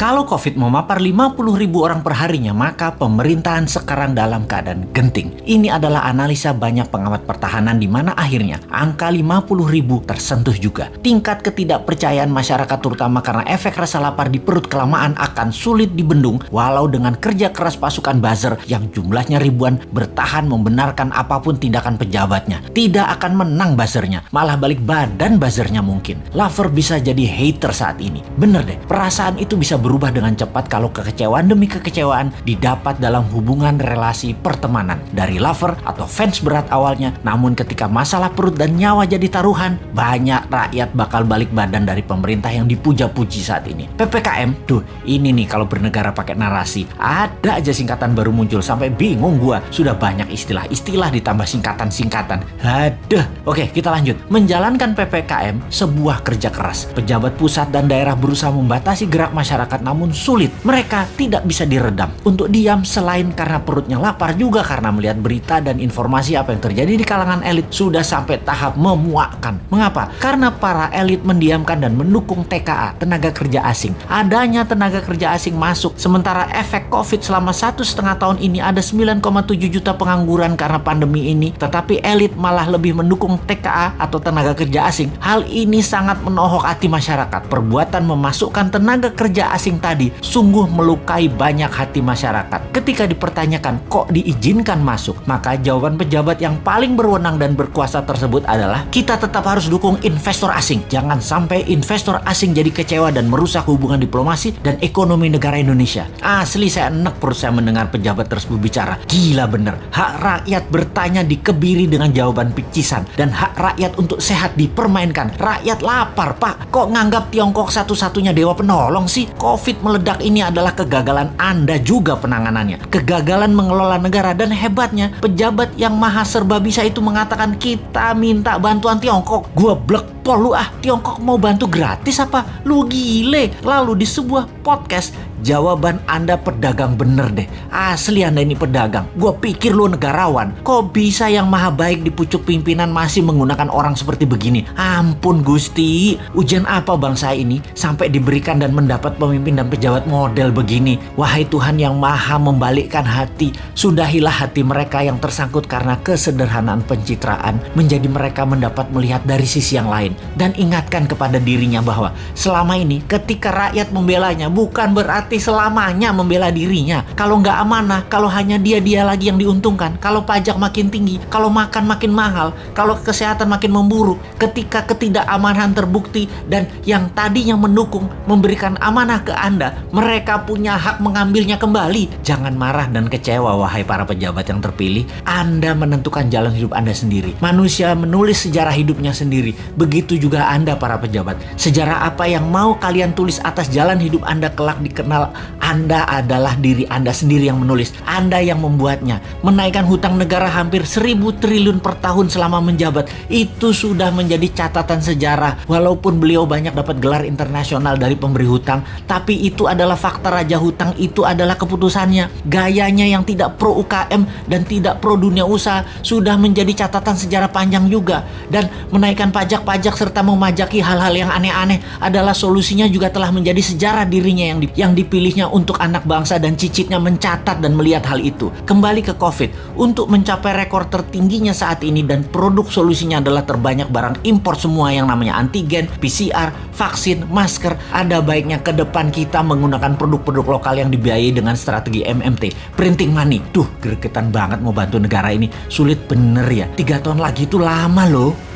Kalau COVID memapar 50 ribu orang perharinya, maka pemerintahan sekarang dalam keadaan genting. Ini adalah analisa banyak pengamat pertahanan di mana akhirnya angka 50 ribu tersentuh juga. Tingkat ketidakpercayaan masyarakat terutama karena efek rasa lapar di perut kelamaan akan sulit dibendung walau dengan kerja keras pasukan buzzer yang jumlahnya ribuan bertahan membenarkan apa pun tindakan pejabatnya. Tidak akan menang buzzernya, malah balik badan buzzernya mungkin. Lover bisa jadi hater saat ini. Bener deh, perasaan itu bisa berubah dengan cepat kalau kekecewaan demi kekecewaan didapat dalam hubungan relasi pertemanan. Dari lover atau fans berat awalnya, namun ketika masalah perut dan nyawa jadi taruhan, banyak rakyat bakal balik badan dari pemerintah yang dipuja-puji saat ini. PPKM, tuh ini nih kalau bernegara pakai narasi. Ada aja singkatan baru muncul sampai bingung gua. Sudah banyak istilah-istilah ditambah singkatan-singkatan. Haduh. Oke, kita lanjut. Menjalankan PPKM sebuah kerja keras. Pejabat pusat dan daerah berusaha membatasi gerak masyarakat namun sulit. Mereka tidak bisa diredam untuk diam selain karena perutnya lapar juga karena melihat berita dan informasi apa yang terjadi di kalangan elit sudah sampai tahap memuakkan. Mengapa? Karena para elit mendiamkan dan mendukung TKA, tenaga kerja asing. Adanya tenaga kerja asing masuk, sementara efek COVID selama satu setengah tahun ini ada 9,7 juta pengangguran karena pandemi ini, tetapi elit malah lebih mendukung TKA atau tenaga kerja asing. Hal ini sangat menohok hati masyarakat. Perbuatan memasukkan tenaga kerja asing tadi sungguh melukai banyak hati masyarakat. Ketika dipertanyakan kok diizinkan masuk, maka jawaban pejabat yang paling berwenang dan berkuasa tersebut adalah kita tetap harus dukung investor asing. Jangan sampai investor asing jadi kecewa dan merusak hubungan diplomasi dan ekonomi negara Indonesia. Asli saya enek perut saya mendengar pejabat tersebut bicara. Gila bener. Hak rakyat bertanya dikebiri dengan jawaban picisan dan hak rakyat untuk sehat dipermainkan. Rakyat lapar, Pak. Kok nganggap Tiongkok satu-satunya dewa penolong sih? COVID meledak ini adalah kegagalan Anda juga penanganannya. Kegagalan mengelola negara dan hebatnya pejabat yang maha serba bisa itu mengatakan kita minta bantuan Tiongkok. Gua blek pol lu ah Tiongkok mau bantu gratis apa? Lu gile. Lalu di sebuah podcast Jawaban Anda pedagang bener deh. Asli Anda ini pedagang. Gue pikir lu negarawan. Kok bisa yang maha baik di pucuk pimpinan masih menggunakan orang seperti begini? Ampun Gusti. Ujian apa bangsa ini sampai diberikan dan mendapat pemimpin dan pejabat model begini? Wahai Tuhan yang maha membalikkan hati. Sudahilah hati mereka yang tersangkut karena kesederhanaan pencitraan. Menjadi mereka mendapat melihat dari sisi yang lain. Dan ingatkan kepada dirinya bahwa selama ini ketika rakyat membelanya bukan berarti berarti selamanya membela dirinya. Kalau nggak amanah, kalau hanya dia-dia lagi yang diuntungkan, kalau pajak makin tinggi, kalau makan makin mahal, kalau kesehatan makin memburuk, ketika ketidakamanan terbukti dan yang tadinya mendukung memberikan amanah ke Anda, mereka punya hak mengambilnya kembali. Jangan marah dan kecewa wahai para pejabat yang terpilih. Anda menentukan jalan hidup Anda sendiri. Manusia menulis sejarah hidupnya sendiri. Begitu juga Anda para pejabat. Sejarah apa yang mau kalian tulis atas jalan hidup Anda kelak dikenal anda adalah diri Anda sendiri yang menulis. Anda yang membuatnya. Menaikkan hutang negara hampir seribu triliun per tahun selama menjabat. Itu sudah menjadi catatan sejarah. Walaupun beliau banyak dapat gelar internasional dari pemberi hutang. Tapi itu adalah fakta Raja Hutang. Itu adalah keputusannya. Gayanya yang tidak pro UKM dan tidak pro dunia usaha. Sudah menjadi catatan sejarah panjang juga. Dan menaikkan pajak-pajak serta memajaki hal-hal yang aneh-aneh adalah solusinya juga telah menjadi sejarah dirinya yang, di, yang dipilihnya untuk anak bangsa dan cicitnya mencatat dan melihat hal itu. Kembali ke COVID, untuk mencapai rekor tertingginya saat ini dan produk solusinya adalah terbanyak barang impor semua yang namanya antigen, PCR, vaksin, masker. Ada baiknya ke depan kita menggunakan produk-produk lokal yang dibiayai dengan strategi MMT, printing money. Tuh, gregetan banget mau bantu negara ini. Sulit bener ya. Tiga tahun lagi itu lama loh.